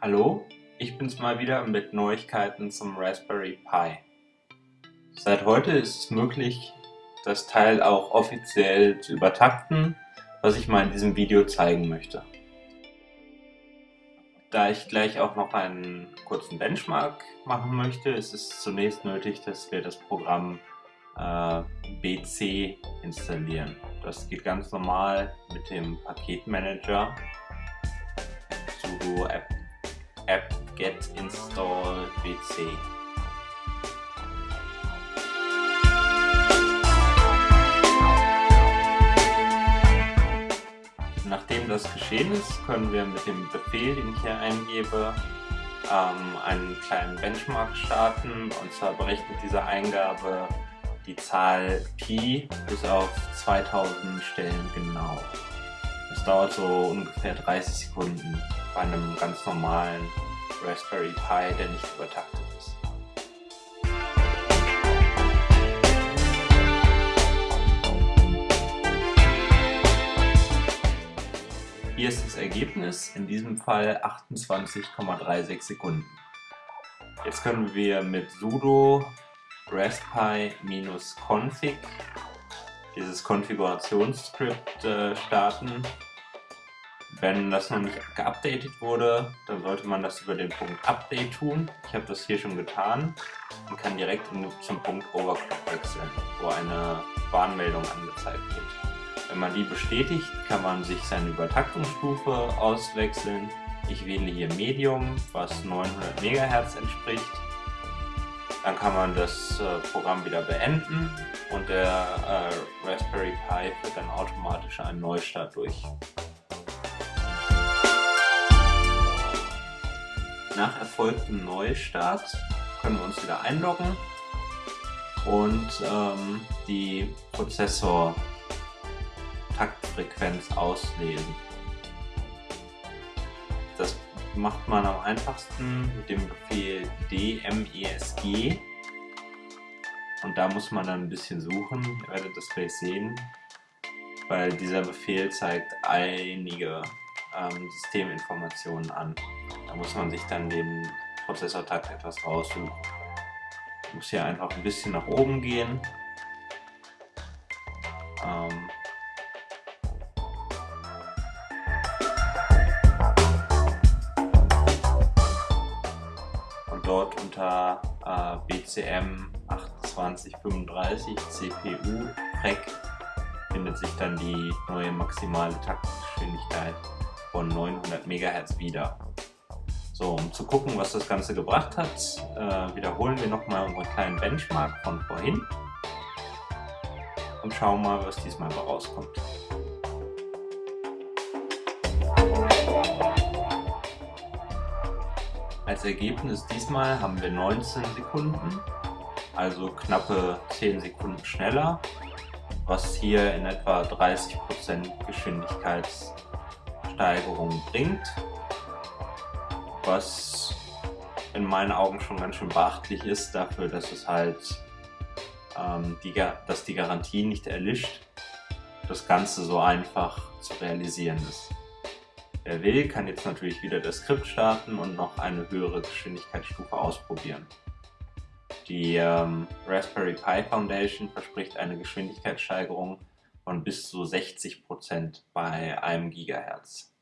Hallo, ich bin's mal wieder mit Neuigkeiten zum Raspberry Pi. Seit heute ist es möglich, das Teil auch offiziell zu übertakten, was ich mal in diesem Video zeigen möchte. Da ich gleich auch noch einen kurzen Benchmark machen möchte, ist es zunächst nötig, dass wir das Programm äh, BC installieren. Das geht ganz normal mit dem Paketmanager sudo app, get install bc. Nachdem das geschehen ist, können wir mit dem Befehl, den ich hier eingebe, ähm, einen kleinen Benchmark starten. Und zwar berechnet diese Eingabe die Zahl Pi bis auf 2000 Stellen genau. Das dauert so ungefähr 30 Sekunden bei einem ganz normalen Raspberry Pi, der nicht übertaktet ist. Hier ist das Ergebnis, in diesem Fall 28,36 Sekunden. Jetzt können wir mit sudo raspi-config dieses Konfigurationsskript äh, starten. Wenn das noch nicht geupdatet wurde, dann sollte man das über den Punkt Update tun. Ich habe das hier schon getan und kann direkt zum Punkt Overclock wechseln, wo eine Warnmeldung angezeigt wird. Wenn man die bestätigt, kann man sich seine Übertaktungsstufe auswechseln. Ich wähle hier Medium, was 900 MHz entspricht dann kann man das äh, Programm wieder beenden und der äh, Raspberry Pi führt dann automatisch einen Neustart durch. Nach erfolgtem Neustart können wir uns wieder einloggen und ähm, die Prozessor-Taktfrequenz auslesen. Das macht man am einfachsten mit dem Befehl dmesg und da muss man dann ein bisschen suchen, ihr werdet das gleich sehen, weil dieser Befehl zeigt einige ähm, Systeminformationen an. Da muss man sich dann den Prozessortakt etwas raussuchen. Ich muss hier einfach ein bisschen nach oben gehen. Ähm, dort unter äh, BCM 2835 CPU FREC findet sich dann die neue maximale Taktgeschwindigkeit von 900 MHz wieder. So, um zu gucken, was das Ganze gebracht hat, äh, wiederholen wir nochmal unseren kleinen Benchmark von vorhin und schauen mal, was diesmal rauskommt. Als Ergebnis diesmal haben wir 19 Sekunden, also knappe 10 Sekunden schneller, was hier in etwa 30% Geschwindigkeitssteigerung bringt, was in meinen Augen schon ganz schön beachtlich ist dafür, dass es halt ähm, die, dass die Garantie nicht erlischt, das Ganze so einfach zu realisieren ist. Wer will, kann jetzt natürlich wieder das Skript starten und noch eine höhere Geschwindigkeitsstufe ausprobieren. Die ähm, Raspberry Pi Foundation verspricht eine Geschwindigkeitssteigerung von bis zu 60% bei einem Gigahertz.